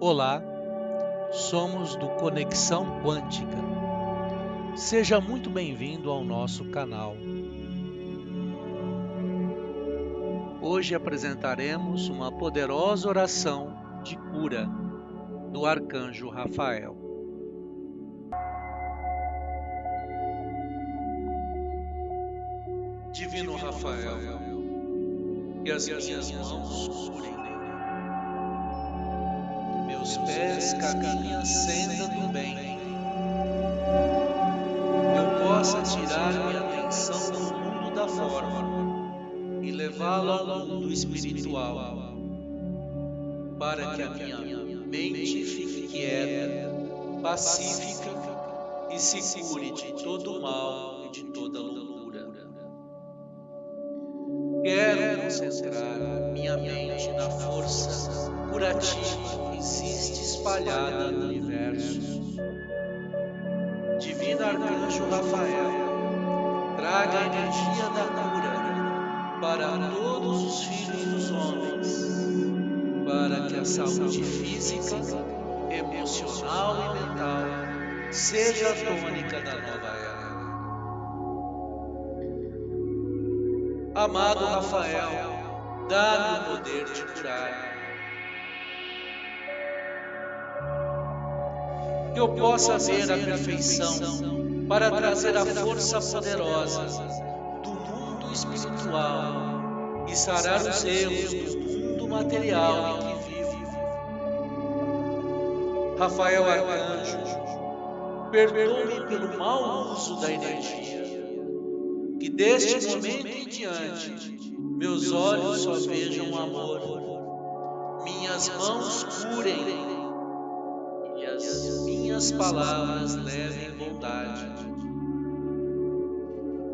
Olá, somos do Conexão Quântica. Seja muito bem-vindo ao nosso canal. Hoje apresentaremos uma poderosa oração de cura do Arcanjo Rafael. Divino Rafael, que as minhas mãos curem meus pés caminhem a senda do bem. Eu possa tirar minha atenção do mundo da forma e levá-la ao mundo espiritual, para que a minha mente fique quieta, pacífica e se cure de todo mal e de toda loucura. Quero concentrar minha mente na força curativa que existe espalhada no universo. Divino Arcanjo Rafael, traga a energia da cura para todos os filhos dos homens, para que a saúde física, emocional e mental seja a tônica da nova era. Amado Rafael, dá-me o poder de curar que eu possa ver a perfeição para trazer a força poderosa do mundo espiritual e sarar os erros do mundo material em que vivo. Rafael Arcanjo, perdoe-me pelo mau uso da energia. Deste momento em diante meus olhos só vejam amor, minhas mãos curem as minhas palavras levem bondade.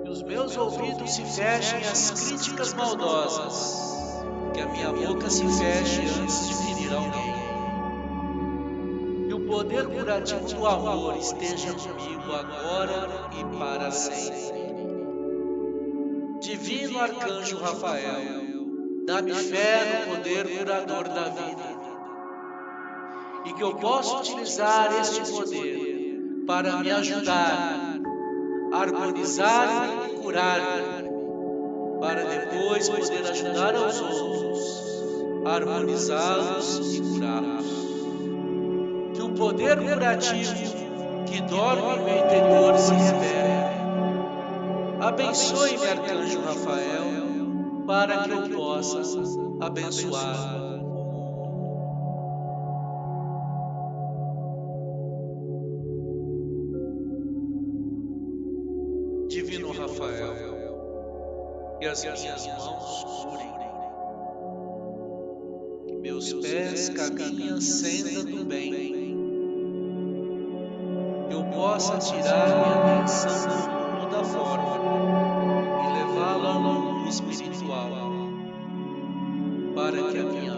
Que os meus ouvidos se fechem às críticas maldosas. Que a minha boca se feche antes de ferir alguém. Que o poder curativo do amor esteja comigo agora e para sempre. Divino Arcanjo Rafael, dá-me fé no poder curador da vida e que eu possa utilizar este poder para me ajudar, harmonizar e curar, para depois poder ajudar aos outros, harmonizá-los e curá-los. Que o poder curativo que dorme no meu interior se revele. Abençoe-me, Arcanjo Rafael, para que eu possa abençoar Divino Rafael, que as minhas mãos curem, que meus pés caminhem a senda do bem, que eu possa tirar minha atenção do espiritual, para que a minha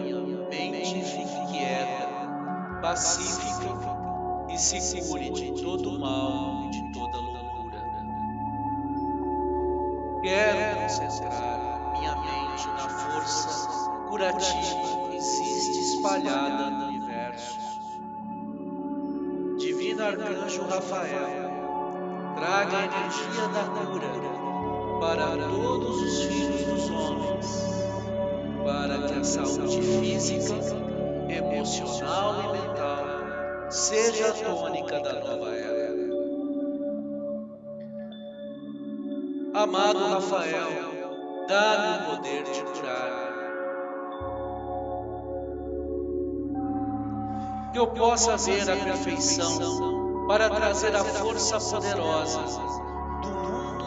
mente fique quieta, pacífica e se cure de todo mal e de toda loucura. Quero concentrar minha mente na força curativa que existe espalhada no universo. Divino Arcanjo Rafael, traga a energia da cura para todos os filhos dos homens, para que a saúde física, emocional e mental seja a tônica da nova era. Amado Rafael, dá-me o poder de curar. Que eu possa ver a perfeição para trazer a força poderosa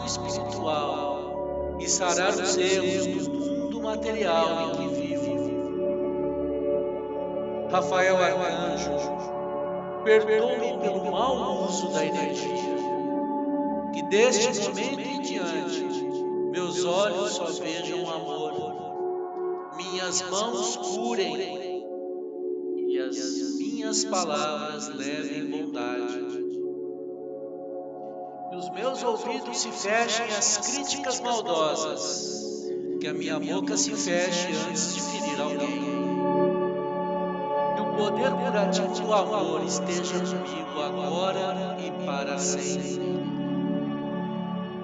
espiritual e sarar os erros do mundo material em que vivo. Rafael Arcanjo, perdoe-me pelo mau uso da energia. que deste momento em diante meus olhos só vejam amor, minhas mãos curem e as minhas palavras levem bondade. Que os meus ouvidos se fechem às críticas maldosas, que a minha boca se feche antes de ferir alguém. Que o poder curativo do amor esteja comigo agora e para sempre.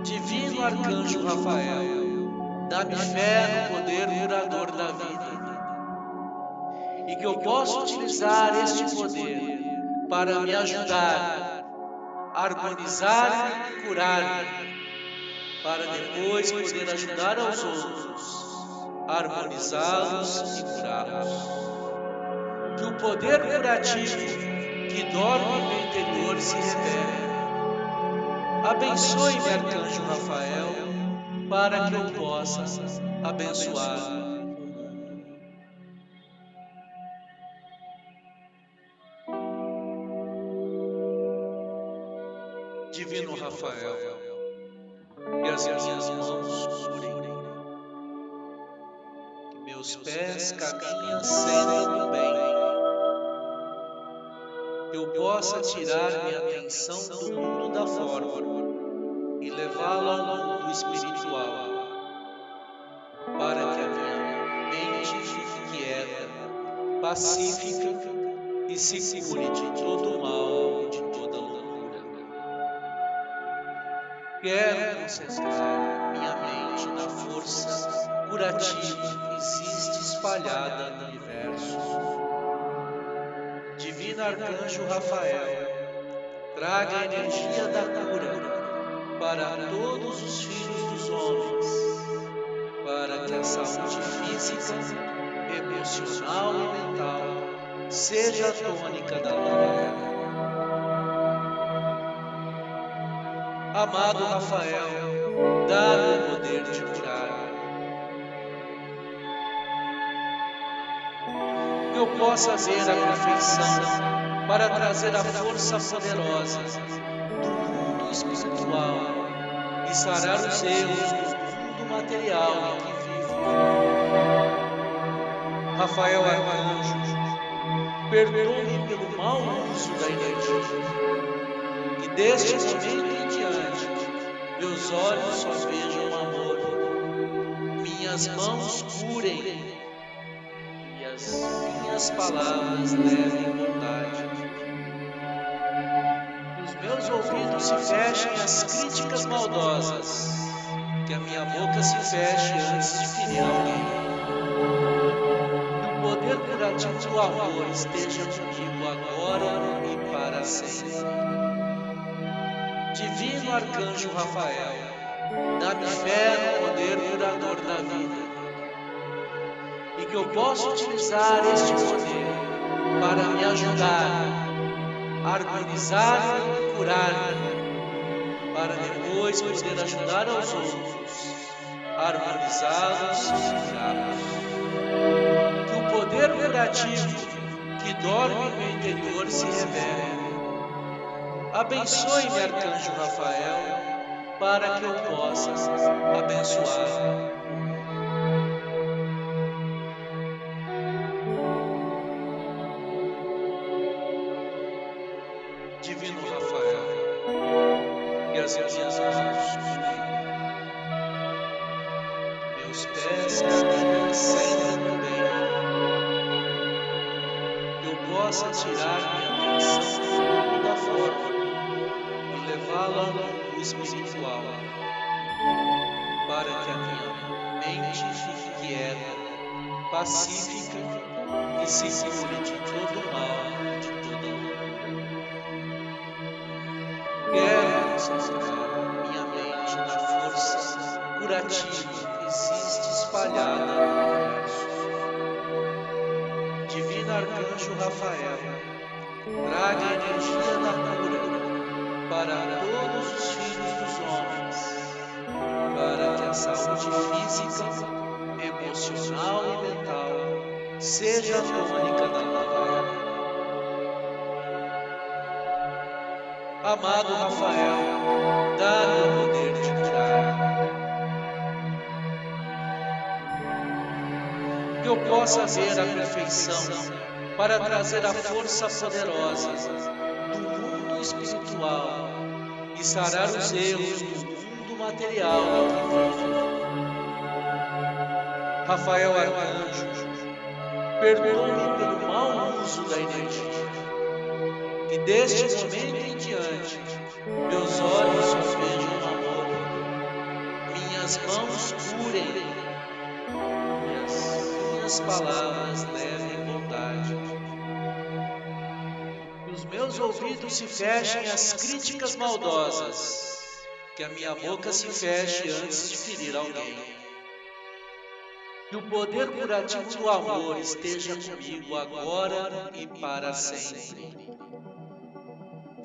Divino Arcanjo Rafael, dá-me fé no poder curador da vida e que eu possa utilizar este poder para me ajudar, harmonizar e curar, para depois poder ajudar aos outros, harmonizá-los e curá-los que o poder curativo que dorme no interior se revele. Abençoe-me, Arcanjo Rafael, para que eu possa abençoar Divino Rafael, que as minhas mãos curem, que meus pés caminhem sempre do bem. Eu possa tirar minha atenção do mundo da forma e levá-la ao mundo espiritual, para que a minha mente fique quieta, pacífica e se cure de todo mal Quero concentrar minha mente na força curativa. Que existe espalhada no universo. Divino arcanjo Rafael, traga a energia da cura para todos os filhos dos homens, para que a saúde física, emocional e mental seja a tônica da nova era. Amado Rafael, dá-me o poder de curar que eu possa ver a perfeição para trazer a força poderosa do mundo espiritual e sarar os erros do mundo material em que vivo. Rafael Arcanjo, perdoe-me pelo mau uso da energia, que deste momento diante meus olhos só vejam amor, minhas mãos curem as minhas palavras levem bondade. Que os meus ouvidos se fechem às críticas maldosas, que a minha boca se feche antes de ferir alguém. O poder curativo do amor esteja comigo agora e para sempre. Divino Arcanjo Rafael, dá-me fé no poder curador da vida e que eu possa utilizar este poder para me ajudar, harmonizar e curar, para depois poder ajudar aos outros, harmonizá-los e curá-los. Que o poder curativo que dorme no interior se revele. Abençoe-me, Arcanjo Rafael, para que eu possa abençoar minha mente na força curativa existe espalhada no universo arcanjo Rafael, traga a energia da cura para todos os filhos dos homens, para que a saúde física, emocional e mental seja a tônica da nova era. Amado Rafael, dá-me o poder de curar. Que eu possa ver a perfeição para trazer a força poderosa do mundo espiritual e sarar os erros do mundo material em que vive. Rafael Arcanjo, perdoe pelo mau uso da energia. Que deste momento em diante, meus olhos vejam amor, minhas mãos curem, minhas, minhas palavras levem bondade. Que os meus ouvidos se fechem às críticas maldosas, que a minha boca se feche antes de ferir alguém. Que o poder curativo do amor esteja comigo agora e para sempre.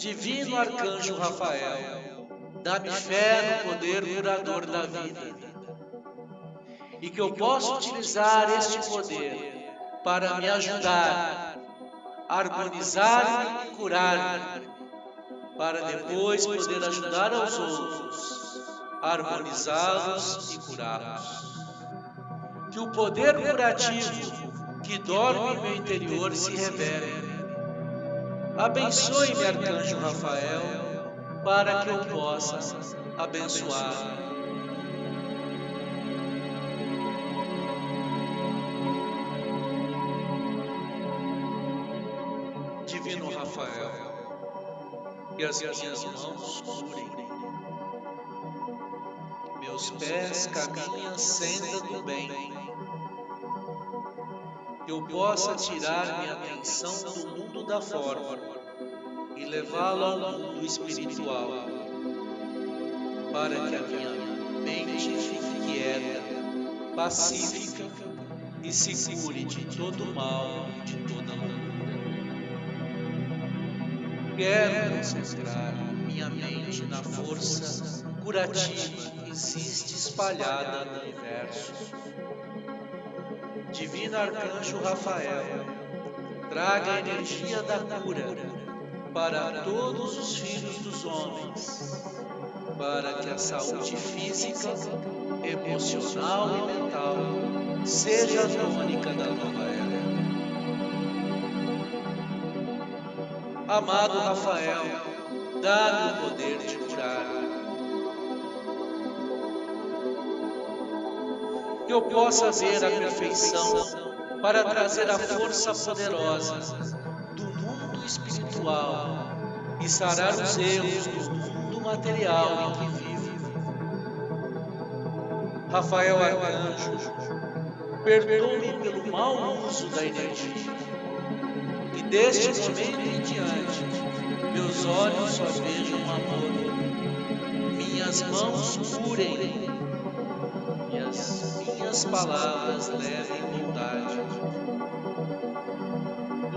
Divino Arcanjo Rafael, dá-me fé no poder curador da vida. E que eu possa utilizar este poder para me ajudar, harmonizar e curar, para depois poder ajudar aos outros, harmonizá-los e curá-los que o poder curativo que dorme em meu interior se revele. Abençoe-me, Arcanjo Rafael, para que eu possa abençoar. Divino Rafael, que as minhas mãos curem meus pés caminhem a senda bem. Que eu possa tirar minha atenção do mundo da forma e levá-la ao mundo espiritual, para que a minha mente fique quieta, pacífica e se cure de todo mal e de toda loucura. Quero concentrar minha mente na força curativa que existe espalhada no universo. Divino Arcanjo Rafael, traga a energia da cura para todos os filhos dos homens, para que a saúde física, emocional e mental seja a tônica da nova era. Amado Rafael, dá-me o poder de curar que eu possa ver a perfeição para trazer a força poderosa do mundo espiritual e sarar os erros do mundo material em que vivo. Rafael Arcanjo, perdoe-me pelo mau uso da energia. E deste momento em diante, meus olhos só vejam amor, minhas mãos curem minhas, palavras levem bondade.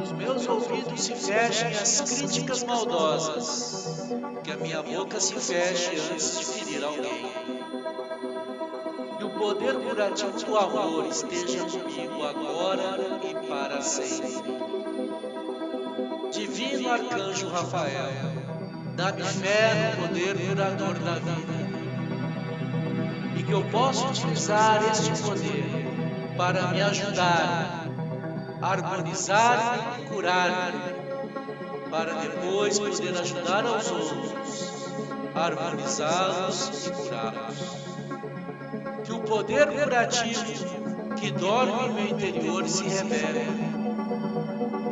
Os meus ouvidos se fechem às críticas maldosas, que a minha boca se feche antes de ferir alguém. Que o poder curativo do amor esteja comigo agora e para sempre. Divino Arcanjo Rafael, dá-me fé no poder curador da vida que eu possa utilizar este poder para me ajudar, harmonizar e curar, para depois poder ajudar aos outros, harmonizá-los e curá-los. Que o poder curativo que dorme em meu interior se revele.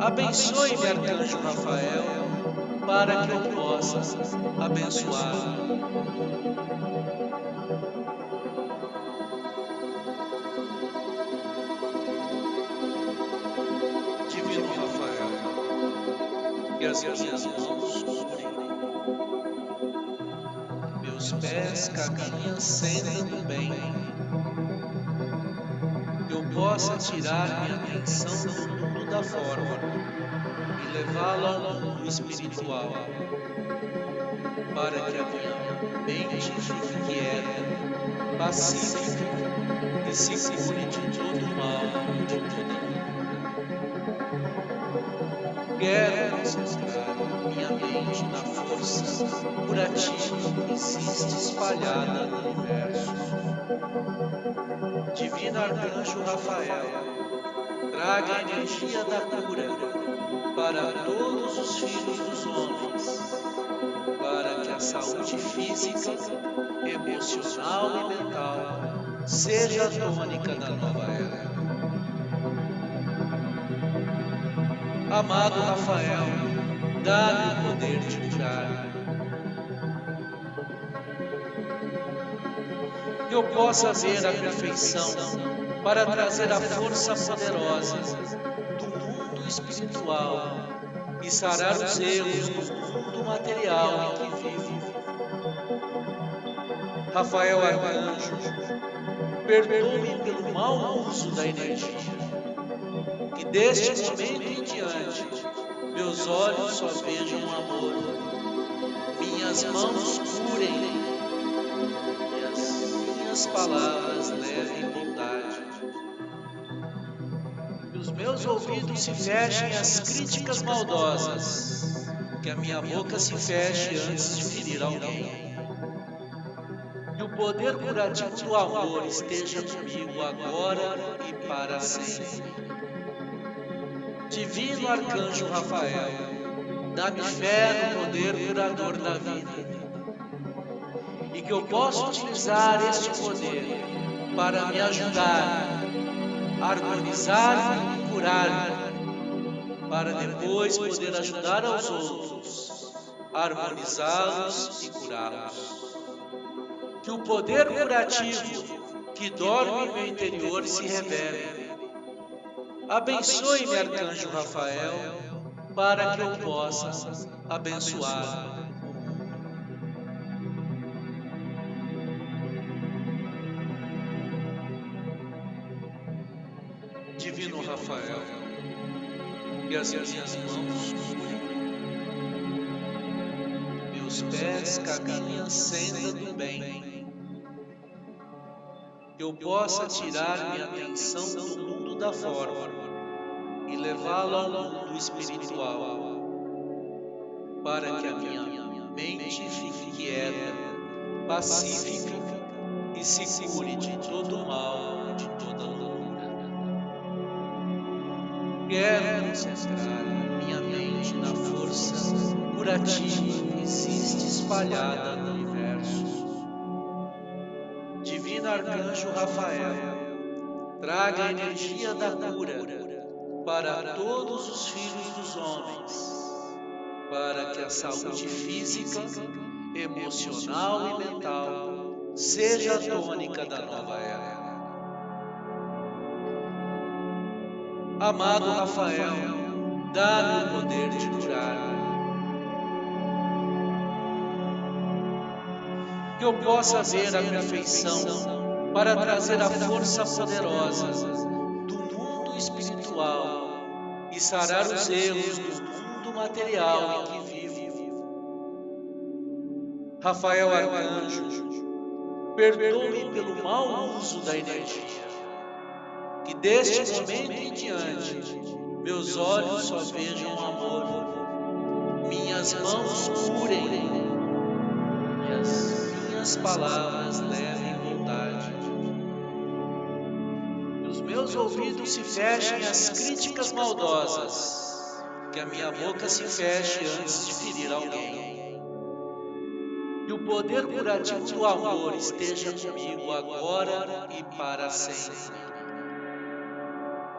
Abençoe-me, Arcanjo Rafael, para que eu possa abençoar. As minhas mãos curem. Meus pés caminham do bem. Que eu possa tirar minha atenção do mundo da forma e levá-la ao mundo espiritual, para que a minha mente fique quieta, pacífica e se cure de todo mal e de toda Quero mente na força curativa que existe espalhada no universo. Divino Arcanjo Rafael, traga a energia da cura para todos os filhos dos homens, para que a saúde física, emocional e mental seja a tônica da nova era Amado Rafael, dá-me o poder de curar. Que eu possa ver a perfeição para trazer a força poderosa do mundo espiritual e sarar os erros do mundo material em que vivo. Rafael Arcanjo, perdoe-me pelo mau uso da energia. Que deste momento meus olhos só vejam amor, minhas mãos curem e as minhas palavras levem bondade. Que os meus ouvidos se fechem às críticas maldosas, que a minha boca se feche antes de ferir alguém. que o poder curativo do amor esteja comigo agora e para sempre. Divino Arcanjo Rafael, dá-me fé no poder curador da vida. E que eu possa utilizar este poder para me ajudar, harmonizar e curar, para depois poder ajudar aos outros, harmonizá-los e curá-los que o poder curativo que dorme em meu interior se revele. Abençoe-me, Arcanjo Rafael, para que eu possa abençoar. Divino Rafael, que as minhas mãos meus pés caminhem a senda do bem. que eu possa tirar minha atenção do mundo da forma e levá-la ao mundo espiritual, para que a minha mente fique quieta, pacífica e se cure de todo mal e de toda loucura. Quero concentrar minha mente na força curativa que existe espalhada no universo divino arcanjo Rafael, traga a energia da cura para todos os filhos dos homens, para que a saúde física, emocional e mental seja a tônica da nova era. Amado Rafael, dá-me o poder de curar. que eu possa ver a perfeição para trazer a força poderosa do mundo espiritual e sarar os erros do mundo material em que vivo. Rafael Arcanjo, perdoe pelo mau uso da energia. Que deste momento em diante, meus olhos só vejam amor, minhas mãos curem as minhas palavras levem meus ouvidos se fechem às críticas maldosas, que a minha boca se feche antes de ferir alguém. Que o poder curativo do amor esteja comigo agora e para sempre.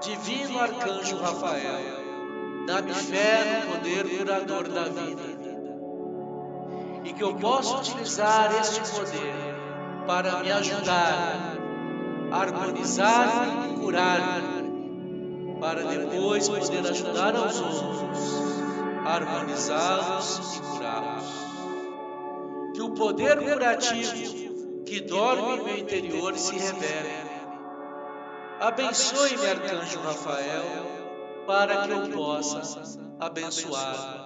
Divino Arcanjo Rafael, dá-me fé no poder curador da vida e que eu possa utilizar este poder para me ajudar, harmonizar e curar, para depois poder ajudar aos outros, harmonizá-los e curá-los. Que o poder curativo que dorme em meu interior se revele. Abençoe-me, Arcanjo Rafael, para que eu possa abençoar